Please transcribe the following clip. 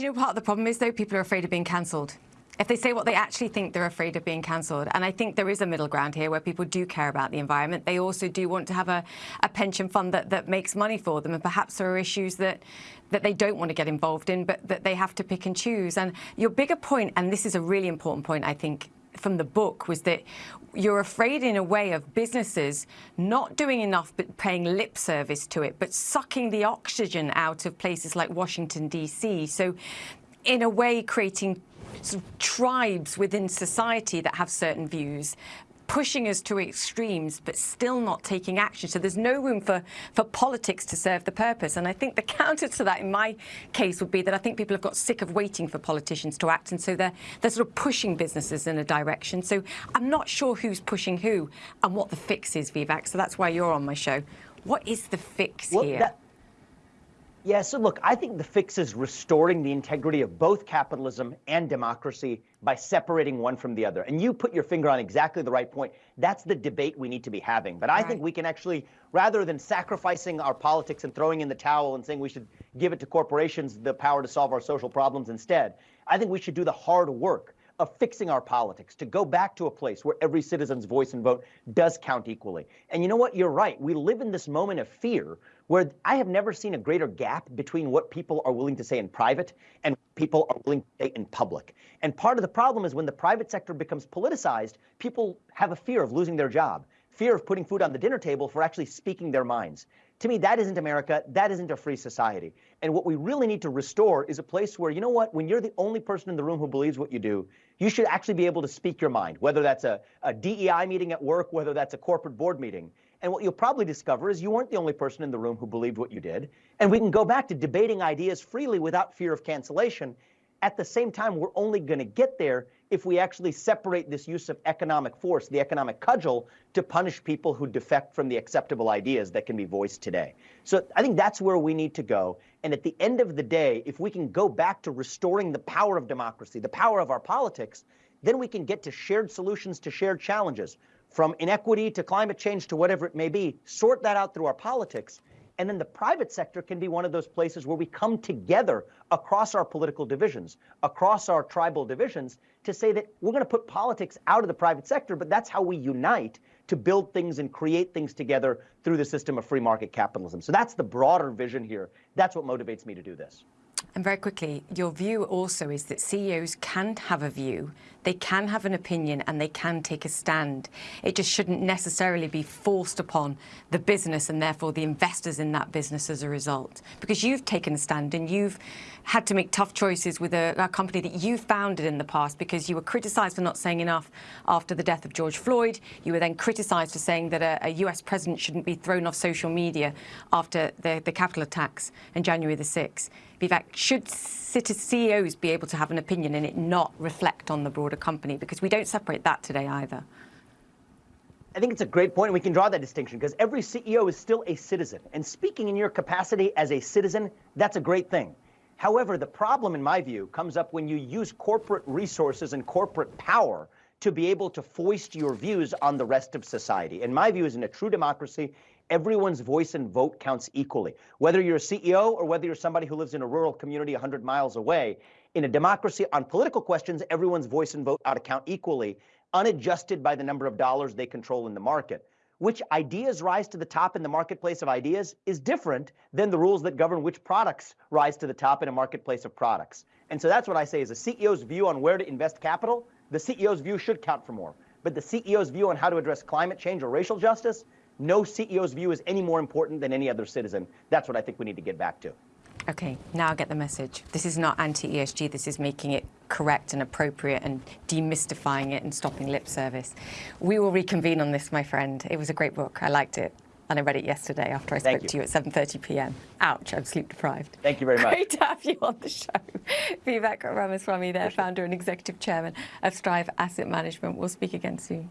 you know part of the problem is, though? People are afraid of being cancelled. If they say what they actually think, they're afraid of being cancelled. And I think there is a middle ground here where people do care about the environment. They also do want to have a, a pension fund that, that makes money for them. And perhaps there are issues that, that they don't want to get involved in, but that they have to pick and choose. And your bigger point, and this is a really important point, I think, from the book was that you're afraid in a way of businesses not doing enough but paying lip service to it, but sucking the oxygen out of places like Washington, D.C. So in a way creating sort of tribes within society that have certain views, pushing us to extremes, but still not taking action. So there's no room for, for politics to serve the purpose. And I think the counter to that, in my case, would be that I think people have got sick of waiting for politicians to act. And so they're, they're sort of pushing businesses in a direction. So I'm not sure who's pushing who and what the fix is, Vivek. So that's why you're on my show. What is the fix well, here? That yeah, so look, I think the fix is restoring the integrity of both capitalism and democracy by separating one from the other. And you put your finger on exactly the right point. That's the debate we need to be having. But I right. think we can actually, rather than sacrificing our politics and throwing in the towel and saying we should give it to corporations the power to solve our social problems instead, I think we should do the hard work of fixing our politics, to go back to a place where every citizen's voice and vote does count equally. And you know what? You're right. We live in this moment of fear where I have never seen a greater gap between what people are willing to say in private and people are willing to say in public. And part of the problem is when the private sector becomes politicized, people have a fear of losing their job, fear of putting food on the dinner table for actually speaking their minds. To me, that isn't America. That isn't a free society. And what we really need to restore is a place where, you know what, when you're the only person in the room who believes what you do, you should actually be able to speak your mind, whether that's a, a DEI meeting at work, whether that's a corporate board meeting. And what you'll probably discover is you weren't the only person in the room who believed what you did. And we can go back to debating ideas freely without fear of cancellation. At the same time, we're only going to get there if we actually separate this use of economic force, the economic cudgel, to punish people who defect from the acceptable ideas that can be voiced today. So I think that's where we need to go. And at the end of the day, if we can go back to restoring the power of democracy, the power of our politics, then we can get to shared solutions to shared challenges from inequity to climate change to whatever it may be, sort that out through our politics. And then the private sector can be one of those places where we come together across our political divisions, across our tribal divisions, to say that we're going to put politics out of the private sector, but that's how we unite to build things and create things together through the system of free market capitalism. So that's the broader vision here. That's what motivates me to do this. And very quickly, your view also is that CEOs can have a view, they can have an opinion and they can take a stand. It just shouldn't necessarily be forced upon the business and therefore the investors in that business as a result. Because you've taken a stand and you've had to make tough choices with a, a company that you founded in the past because you were criticised for not saying enough after the death of George Floyd. You were then criticised for saying that a, a, US president shouldn't be thrown off social media after the, the Capitol attacks on January the 6th. Vivek, should CEOs be able to have an opinion and it not reflect on the broader company? Because we don't separate that today either. I think it's a great point, and we can draw that distinction because every CEO is still a citizen. And speaking in your capacity as a citizen, that's a great thing. However, the problem, in my view, comes up when you use corporate resources and corporate power to be able to foist your views on the rest of society. And my view is in a true democracy, everyone's voice and vote counts equally. Whether you're a CEO or whether you're somebody who lives in a rural community 100 miles away, in a democracy on political questions, everyone's voice and vote ought to count equally, unadjusted by the number of dollars they control in the market. Which ideas rise to the top in the marketplace of ideas is different than the rules that govern which products rise to the top in a marketplace of products. And so that's what I say is a CEO's view on where to invest capital, the CEO's view should count for more. But the CEO's view on how to address climate change or racial justice, no CEO's view is any more important than any other citizen. That's what I think we need to get back to. Okay, now I get the message. This is not anti-ESG, this is making it correct and appropriate and demystifying it and stopping lip service. We will reconvene on this, my friend. It was a great book. I liked it. And I read it yesterday after I spoke you. to you at 7.30 p.m. Ouch, I'm sleep deprived. Thank you very much. Great to have you on the show. Vivek Ramaswamy there, founder and executive chairman of Strive Asset Management. We'll speak again soon.